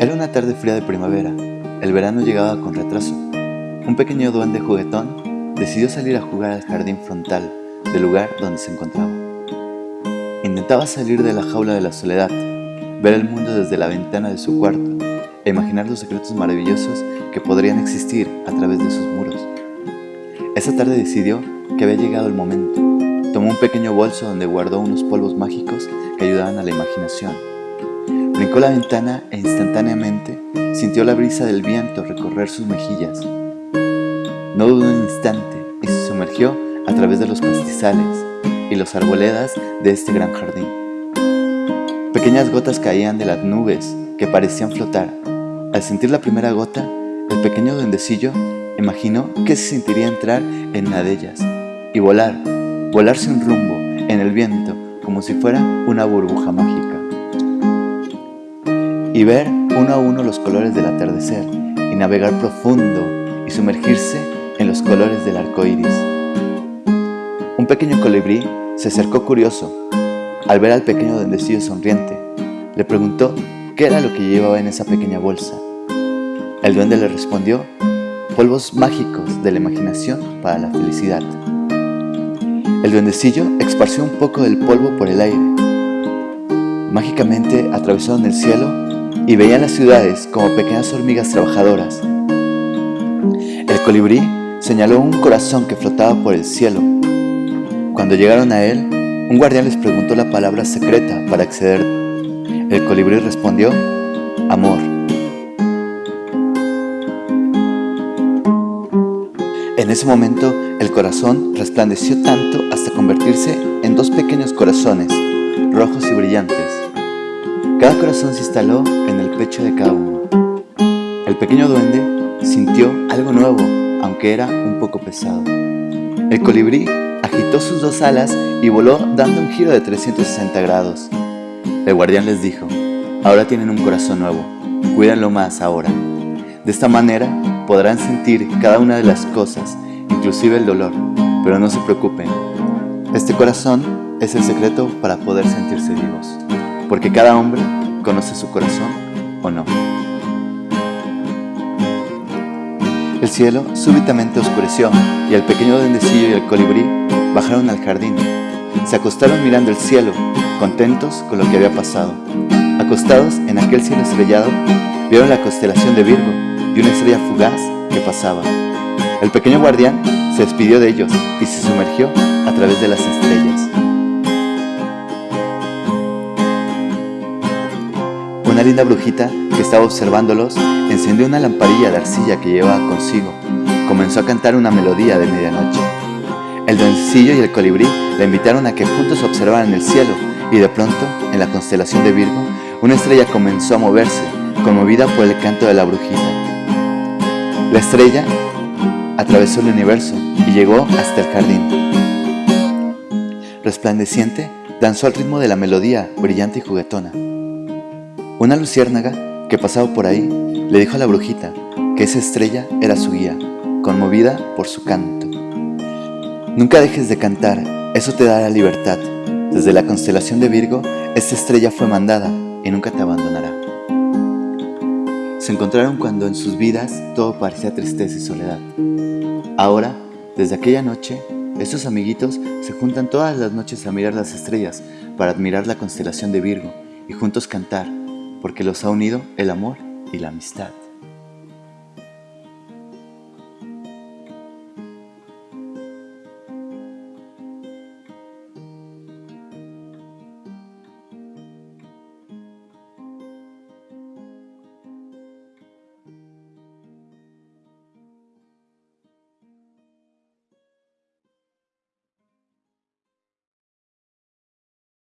Era una tarde fría de primavera. El verano llegaba con retraso. Un pequeño duende juguetón decidió salir a jugar al jardín frontal del lugar donde se encontraba. Intentaba salir de la jaula de la soledad, ver el mundo desde la ventana de su cuarto e imaginar los secretos maravillosos que podrían existir a través de sus muros. Esa tarde decidió que había llegado el momento. Tomó un pequeño bolso donde guardó unos polvos mágicos que ayudaban a la imaginación. La ventana e instantáneamente sintió la brisa del viento recorrer sus mejillas. No dudó un instante y se sumergió a través de los pastizales y los arboledas de este gran jardín. Pequeñas gotas caían de las nubes que parecían flotar. Al sentir la primera gota, el pequeño duendecillo imaginó que se sentiría entrar en una de ellas y volar, volar sin rumbo en el viento como si fuera una burbuja mágica. Y ver uno a uno los colores del atardecer y navegar profundo y sumergirse en los colores del arco iris. Un pequeño colibrí se acercó curioso. Al ver al pequeño duendecillo sonriente, le preguntó qué era lo que llevaba en esa pequeña bolsa. El duende le respondió, polvos mágicos de la imaginación para la felicidad. El duendecillo esparció un poco del polvo por el aire. Mágicamente atravesaron el cielo y veían las ciudades como pequeñas hormigas trabajadoras. El colibrí señaló un corazón que flotaba por el cielo. Cuando llegaron a él, un guardián les preguntó la palabra secreta para acceder. El colibrí respondió, amor. En ese momento, el corazón resplandeció tanto hasta convertirse en dos pequeños corazones, rojos y brillantes. Cada corazón se instaló en el pecho de cada uno. El pequeño duende sintió algo nuevo, aunque era un poco pesado. El colibrí agitó sus dos alas y voló dando un giro de 360 grados. El guardián les dijo, ahora tienen un corazón nuevo, cuídanlo más ahora. De esta manera podrán sentir cada una de las cosas, inclusive el dolor, pero no se preocupen. Este corazón es el secreto para poder sentirse vivos, porque cada hombre conoce su corazón o no. El cielo súbitamente oscureció y el pequeño duendecillo y el colibrí bajaron al jardín. Se acostaron mirando el cielo, contentos con lo que había pasado. Acostados en aquel cielo estrellado, vieron la constelación de Virgo y una estrella fugaz que pasaba. El pequeño guardián se despidió de ellos y se sumergió a través de las estrellas. Una linda brujita que estaba observándolos encendió una lamparilla de arcilla que llevaba consigo. Comenzó a cantar una melodía de medianoche. El duendecillo y el colibrí la invitaron a que juntos observaran el cielo y de pronto, en la constelación de Virgo, una estrella comenzó a moverse, conmovida por el canto de la brujita. La estrella atravesó el universo y llegó hasta el jardín. Resplandeciente, danzó al ritmo de la melodía brillante y juguetona. Una luciérnaga que pasaba por ahí le dijo a la brujita que esa estrella era su guía, conmovida por su canto. Nunca dejes de cantar, eso te dará libertad. Desde la constelación de Virgo, esta estrella fue mandada y nunca te abandonará. Se encontraron cuando en sus vidas todo parecía tristeza y soledad. Ahora, desde aquella noche, estos amiguitos se juntan todas las noches a mirar las estrellas para admirar la constelación de Virgo y juntos cantar, porque los ha unido el amor y la amistad.